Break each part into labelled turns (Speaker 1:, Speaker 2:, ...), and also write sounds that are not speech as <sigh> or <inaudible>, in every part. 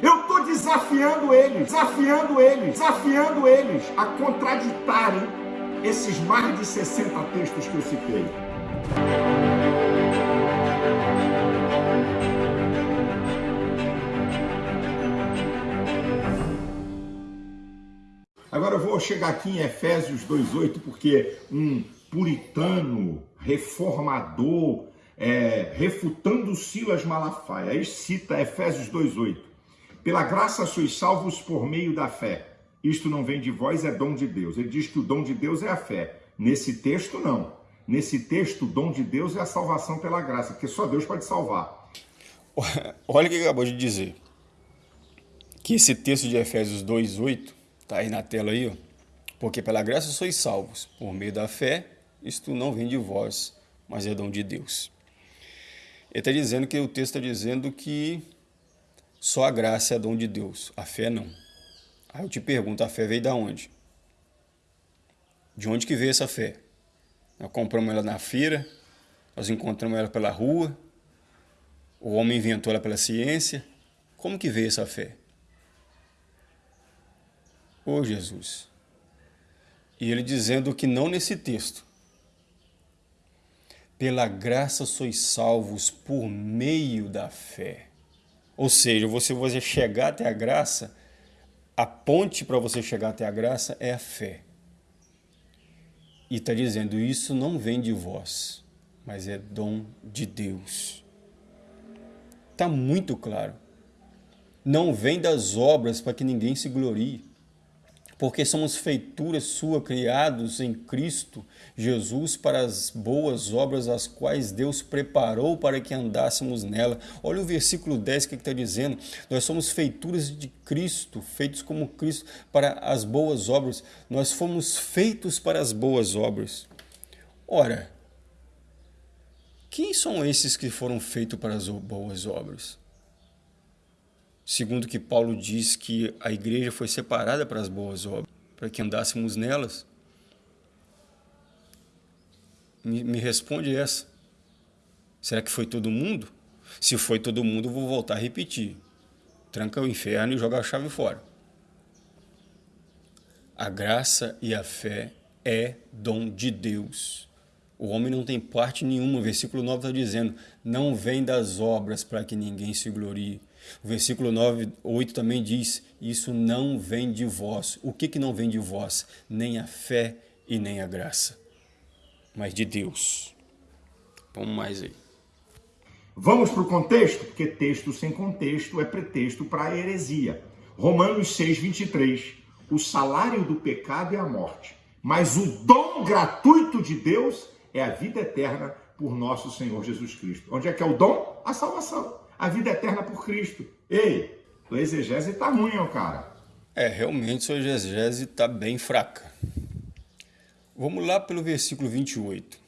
Speaker 1: Eu estou desafiando eles, desafiando eles, desafiando eles a contraditarem esses mais de 60 textos que eu citei. Agora eu vou chegar aqui em Efésios 2,8, porque um puritano, reformador, é, refutando Silas Malafaia, aí cita Efésios 2,8. Pela graça sois salvos por meio da fé. Isto não vem de vós, é dom de Deus. Ele diz que o dom de Deus é a fé. Nesse texto, não. Nesse texto, o dom de Deus é a salvação pela graça, porque só Deus pode salvar. <laughs>
Speaker 2: Olha o que acabou de dizer. Que esse texto de Efésios 2,8 Está aí na tela aí, ó. Porque pela graça sois salvos, por meio da fé, isto não vem de vós, mas é dom de Deus. Ele está dizendo que o texto está dizendo que só a graça é dom de Deus, a fé não. Aí eu te pergunto, a fé veio da onde? De onde que veio essa fé? Nós compramos ela na feira, nós encontramos ela pela rua, o homem inventou ela pela ciência. Como que veio essa fé? Ô Jesus. E ele dizendo que não nesse texto. Pela graça sois salvos por meio da fé. Ou seja, você, você chegar até a graça, a ponte para você chegar até a graça é a fé. E está dizendo, isso não vem de vós, mas é dom de Deus. Está muito claro. Não vem das obras para que ninguém se glorie porque somos feituras sua, criados em Cristo Jesus para as boas obras as quais Deus preparou para que andássemos nela. Olha o versículo 10 que está dizendo, nós somos feituras de Cristo, feitos como Cristo para as boas obras, nós fomos feitos para as boas obras. Ora, quem são esses que foram feitos para as boas obras? Segundo que Paulo diz que a igreja foi separada para as boas obras, para que andássemos nelas? Me, me responde essa. Será que foi todo mundo? Se foi todo mundo, vou voltar a repetir. Tranca o inferno e joga a chave fora. A graça e a fé é dom de Deus. O homem não tem parte nenhuma. O versículo 9 está dizendo, não vem das obras para que ninguém se glorie. O versículo 9, 8 também diz, isso não vem de vós. O que, que não vem de vós? Nem a fé e nem a graça, mas de Deus. Vamos mais aí.
Speaker 1: Vamos para o contexto? Porque texto sem contexto é pretexto para heresia. Romanos 6, 23. O salário do pecado é a morte, mas o dom gratuito de Deus é a vida eterna por nosso Senhor Jesus Cristo. Onde é que é o dom? A salvação a vida eterna por Cristo. Ei, tua exegese tá ruim, ó, cara.
Speaker 2: É, realmente sua exegese tá bem fraca. Vamos lá pelo versículo 28.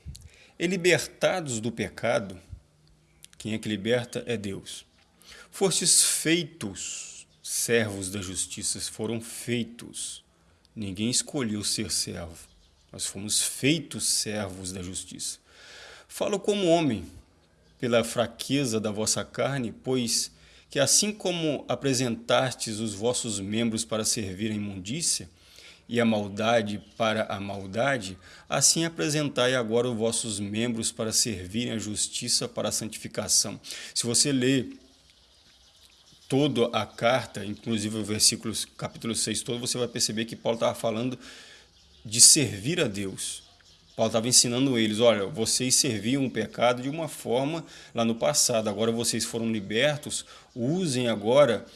Speaker 2: E libertados do pecado, quem é que liberta é Deus. Fostes feitos servos da justiça, foram feitos. Ninguém escolheu ser servo. Nós fomos feitos servos da justiça. Falo como homem, pela fraqueza da vossa carne, pois que assim como apresentastes os vossos membros para servir a imundícia, e a maldade para a maldade, assim apresentai agora os vossos membros para servirem a justiça para a santificação. Se você ler toda a carta, inclusive o versículo capítulo 6 todo, você vai perceber que Paulo estava falando de servir a Deus. Paulo estava ensinando eles, olha, vocês serviam o pecado de uma forma lá no passado, agora vocês foram libertos, usem agora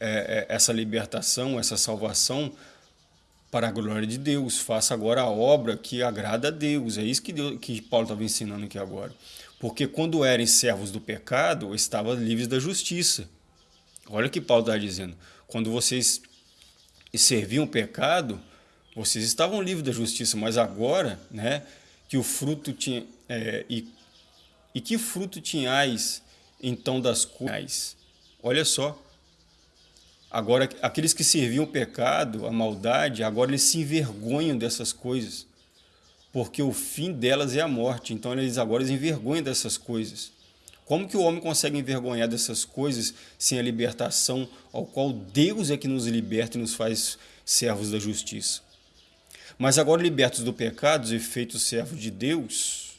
Speaker 2: é, é, essa libertação, essa salvação para a glória de Deus, faça agora a obra que agrada a Deus, é isso que, Deus, que Paulo estava ensinando aqui agora. Porque quando eram servos do pecado, estavam livres da justiça. Olha o que Paulo está dizendo, quando vocês serviam o pecado, vocês estavam livres da justiça, mas agora, né, que o fruto tinha é, e, e que fruto tinhais então das coisas? Olha só. Agora aqueles que serviam o pecado, a maldade, agora eles se envergonham dessas coisas, porque o fim delas é a morte. Então eles agora eles envergonham dessas coisas. Como que o homem consegue envergonhar dessas coisas sem a libertação ao qual Deus é que nos liberta e nos faz servos da justiça? Mas agora libertos do pecado e feitos servos de Deus,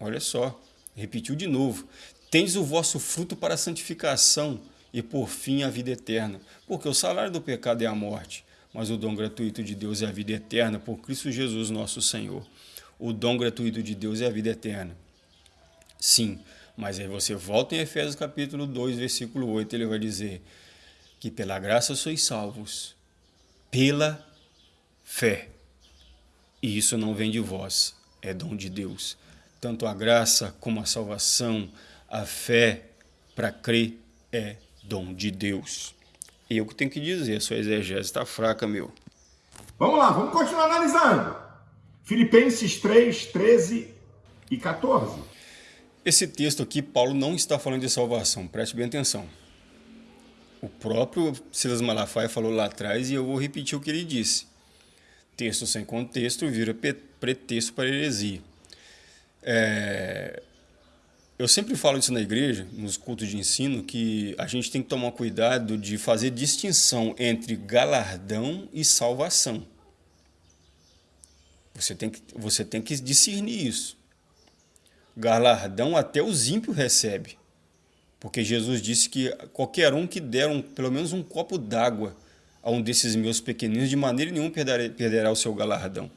Speaker 2: olha só, repetiu de novo, tens o vosso fruto para a santificação e por fim a vida eterna, porque o salário do pecado é a morte, mas o dom gratuito de Deus é a vida eterna por Cristo Jesus nosso Senhor. O dom gratuito de Deus é a vida eterna. Sim, mas aí você volta em Efésios capítulo 2, versículo 8, ele vai dizer que pela graça sois salvos, pela fé. E isso não vem de vós, é dom de Deus. Tanto a graça como a salvação, a fé para crer é dom de Deus. Eu que tenho que dizer, sua exegese está fraca, meu.
Speaker 1: Vamos lá, vamos continuar analisando. Filipenses 3, 13 e 14.
Speaker 2: Esse texto aqui, Paulo não está falando de salvação, preste bem atenção. O próprio Silas Malafaia falou lá atrás e eu vou repetir o que ele disse. Texto sem contexto vira pretexto para heresia. É... Eu sempre falo isso na igreja, nos cultos de ensino, que a gente tem que tomar cuidado de fazer distinção entre galardão e salvação. Você tem que, você tem que discernir isso galardão até os ímpios recebe. Porque Jesus disse que qualquer um que der um, pelo menos um copo d'água a um desses meus pequeninos, de maneira nenhuma perderá, o seu galardão.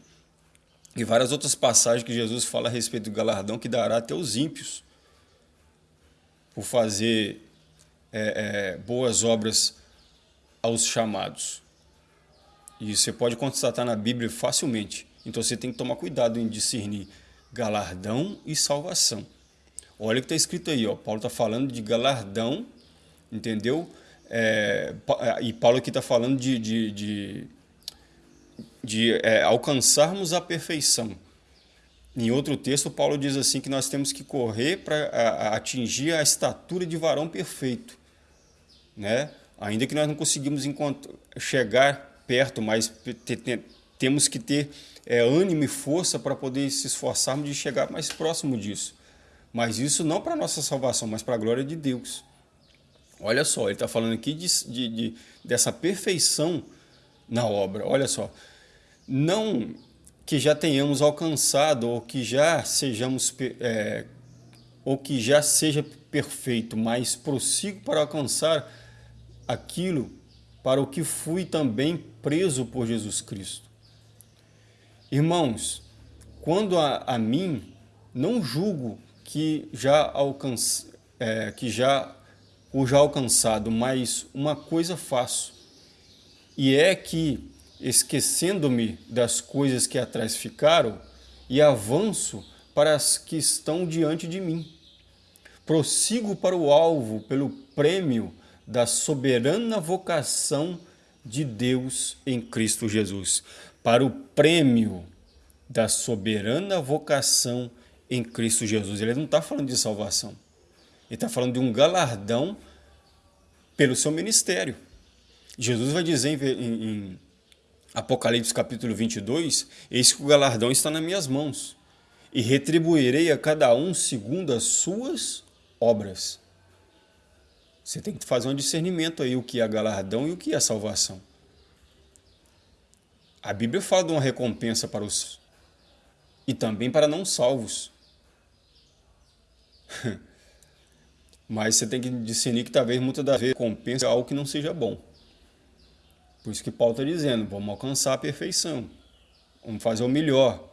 Speaker 2: E várias outras passagens que Jesus fala a respeito do galardão que dará até os ímpios por fazer é, é, boas obras aos chamados. E você pode constatar na Bíblia facilmente. Então você tem que tomar cuidado em discernir galardão e salvação. Olha o que está escrito aí, ó. Paulo está falando de galardão, entendeu? É, é e Paulo aqui está falando de, de, de, de é, alcançarmos a perfeição. Em outro texto, Paulo diz assim que nós temos que correr para atingir a estatura de varão perfeito. Né? Ainda que nós não conseguimos chegar perto, mas temos que ter é, ânimo e força para poder se esforçarmos de chegar mais próximo disso. Mas isso não para nossa salvação, mas para a glória de Deus. Olha só, ele está falando aqui de, de, de, dessa perfeição na obra. Olha só, não que já tenhamos alcançado ou que já sejamos é, ou que já seja perfeito, mas prossigo para alcançar aquilo para o que fui também preso por Jesus Cristo. Irmãos, quando a, a mim, não julgo que já alcance, é, que já o já alcançado, mas uma coisa faço, e é que, esquecendo-me das coisas que atrás ficaram, e avanço para as que estão diante de mim. Prossigo para o alvo pelo prêmio da soberana vocação de Deus em Cristo Jesus para o prêmio da soberana vocação em Cristo Jesus. Ele não está falando de salvação. Ele está falando de um galardão pelo seu ministério. Jesus vai dizer em, em Apocalipse capítulo 22, eis que o galardão está nas minhas mãos, e retribuirei a cada um segundo as suas obras. Você tem que fazer um discernimento aí, o que é galardão e o que é salvação. A Bíblia fala de uma recompensa para os e também para não salvos. <laughs> Mas você tem que discernir que talvez muitas das vezes recompensa algo que não seja bom. Por isso que Paulo está dizendo, vamos alcançar a perfeição. Vamos fazer o melhor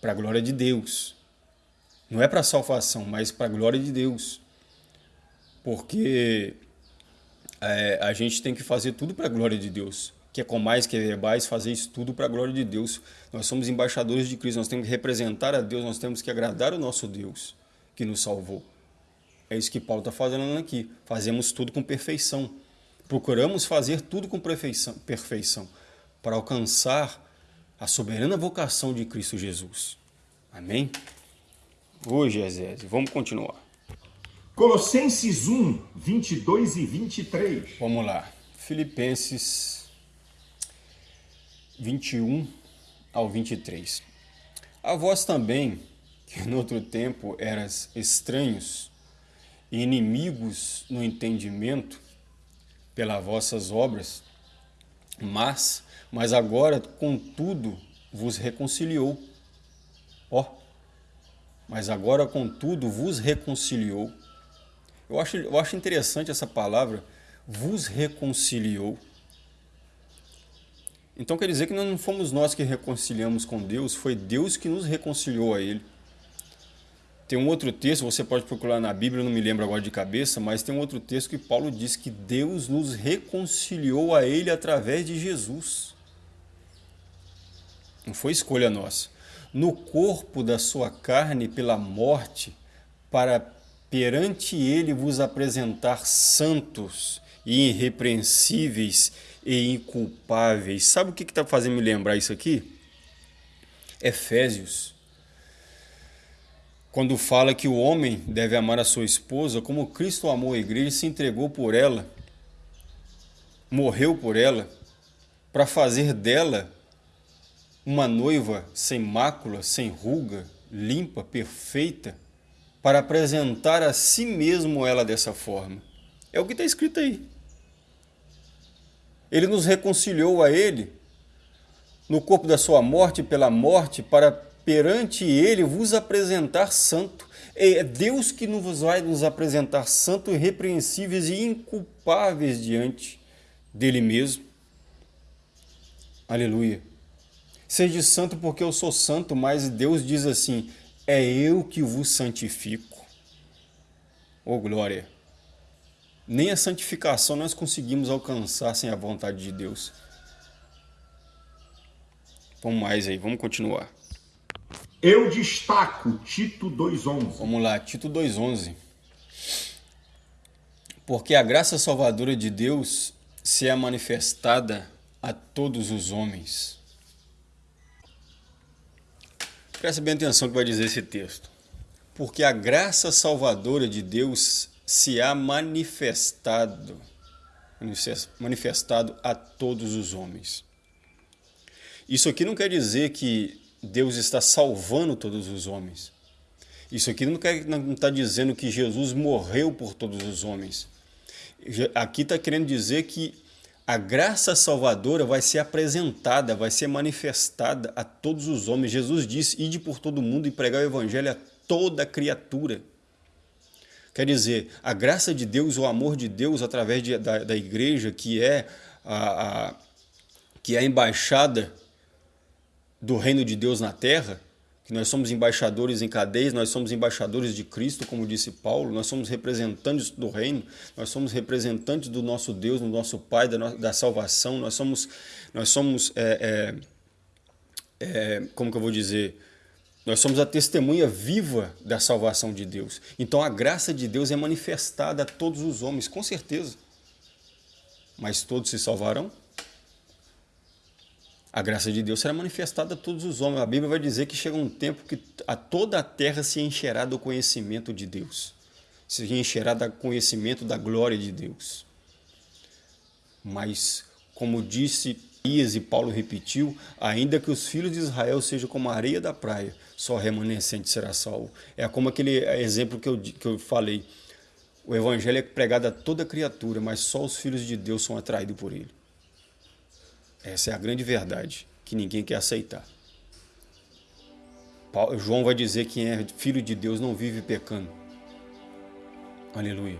Speaker 2: para a glória de Deus. Não é para a salvação, mas para a glória de Deus. Porque é, a gente tem que fazer tudo para a glória de Deus que é com mais que verbais, fazer isso tudo para a glória de Deus. Nós somos embaixadores de Cristo, nós temos que representar a Deus, nós temos que agradar o nosso Deus que nos salvou. É isso que Paulo está fazendo aqui. Fazemos tudo com perfeição. Procuramos fazer tudo com perfeição, perfeição para alcançar a soberana vocação de Cristo Jesus. Amém? Hoje, Ezézio, vamos continuar.
Speaker 1: Colossenses 1, 22 e 23.
Speaker 2: Vamos lá. Filipenses 21 ao 23. A vós também, que no outro tempo eras estranhos e inimigos no entendimento pelas vossas obras, mas, mas agora, contudo, vos reconciliou. Ó, mas agora, contudo, vos reconciliou. Eu acho, eu acho interessante essa palavra, vos reconciliou. Então quer dizer que não fomos nós que reconciliamos com Deus, foi Deus que nos reconciliou a Ele. Tem um outro texto, você pode procurar na Bíblia, não me lembro agora de cabeça, mas tem um outro texto que Paulo diz que Deus nos reconciliou a Ele através de Jesus. Não foi escolha nossa. No corpo da sua carne pela morte, para perante Ele vos apresentar santos e irrepreensíveis e inculpáveis. Sabe o que está fazendo me lembrar isso aqui? Efésios quando fala que o homem deve amar a sua esposa como Cristo amou a igreja e se entregou por ela, morreu por ela, para fazer dela uma noiva sem mácula, sem ruga, limpa, perfeita, para apresentar a si mesmo ela dessa forma. É o que está escrito aí. Ele nos reconciliou a Ele no corpo da sua morte pela morte para perante ele vos apresentar santo. É Deus que nos vai nos apresentar santo, irrepreensíveis e inculpáveis diante dele mesmo. Aleluia. Seja santo porque eu sou santo, mas Deus diz assim: é eu que vos santifico. Oh glória! Nem a santificação nós conseguimos alcançar sem a vontade de Deus. Vamos mais aí, vamos continuar.
Speaker 1: Eu destaco Tito 2,11.
Speaker 2: Vamos lá, Tito 2,11. Porque a graça salvadora de Deus se é manifestada a todos os homens. Preste bem atenção que vai dizer esse texto. Porque a graça salvadora de Deus se há manifestado, manifestado a todos os homens. Isso aqui não quer dizer que Deus está salvando todos os homens. Isso aqui não está dizendo que Jesus morreu por todos os homens. Aqui está querendo dizer que a graça salvadora vai ser apresentada, vai ser manifestada a todos os homens. Jesus disse, ide por todo mundo e pregar o evangelho a toda criatura. Quer dizer, a graça de Deus, o amor de Deus através de, da, da igreja, que é a, a, que é a embaixada do reino de Deus na terra, que nós somos embaixadores em cadeias, nós somos embaixadores de Cristo, como disse Paulo, nós somos representantes do reino, nós somos representantes do nosso Deus, do nosso Pai, da, da salvação, nós somos, nós somos é, é, é, como que eu vou dizer, nós somos a testemunha viva da salvação de Deus. Então a graça de Deus é manifestada a todos os homens, com certeza. Mas todos se salvarão? A graça de Deus será manifestada a todos os homens. A Bíblia vai dizer que chega um tempo que a toda a terra se encherá do conhecimento de Deus. Se encherá do conhecimento da glória de Deus. Mas, como disse Ias e Paulo repetiu, ainda que os filhos de Israel sejam como a areia da praia, só remanescente será salvo. É como aquele exemplo que eu, que eu falei. O evangelho é pregado a toda criatura, mas só os filhos de Deus são atraídos por ele. Essa é a grande verdade que ninguém quer aceitar. João vai dizer que quem é filho de Deus não vive pecando. Aleluia.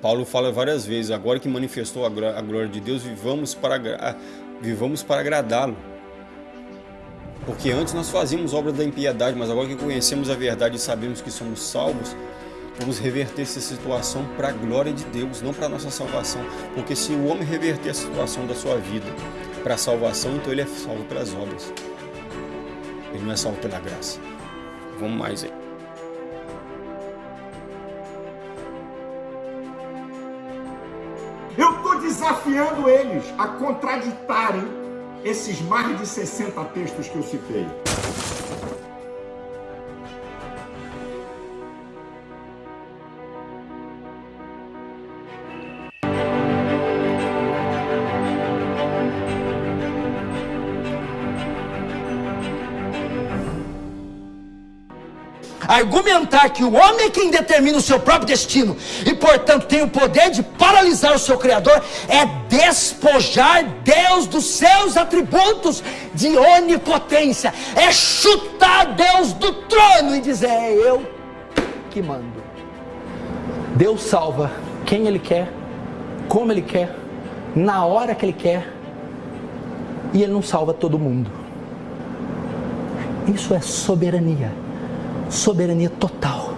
Speaker 2: Paulo fala várias vezes, agora que manifestou a glória de Deus, vivamos para, vivamos para agradá-lo. Porque antes nós fazíamos obras da impiedade, mas agora que conhecemos a verdade e sabemos que somos salvos, Vamos reverter essa situação para a glória de Deus, não para a nossa salvação. Porque se o homem reverter a situação da sua vida para a salvação, então ele é salvo pelas obras. Ele não é salvo pela graça. Vamos mais aí.
Speaker 1: Eu estou desafiando eles a contraditarem esses mais de 60 textos que eu citei.
Speaker 3: Argumentar que o homem é quem determina o seu próprio destino e, portanto, tem o poder de paralisar o seu Criador é despojar Deus dos seus atributos de onipotência, é chutar Deus do trono e dizer: É eu que mando. Deus salva quem Ele quer, como Ele quer, na hora que Ele quer, e Ele não salva todo mundo. Isso é soberania, soberania total.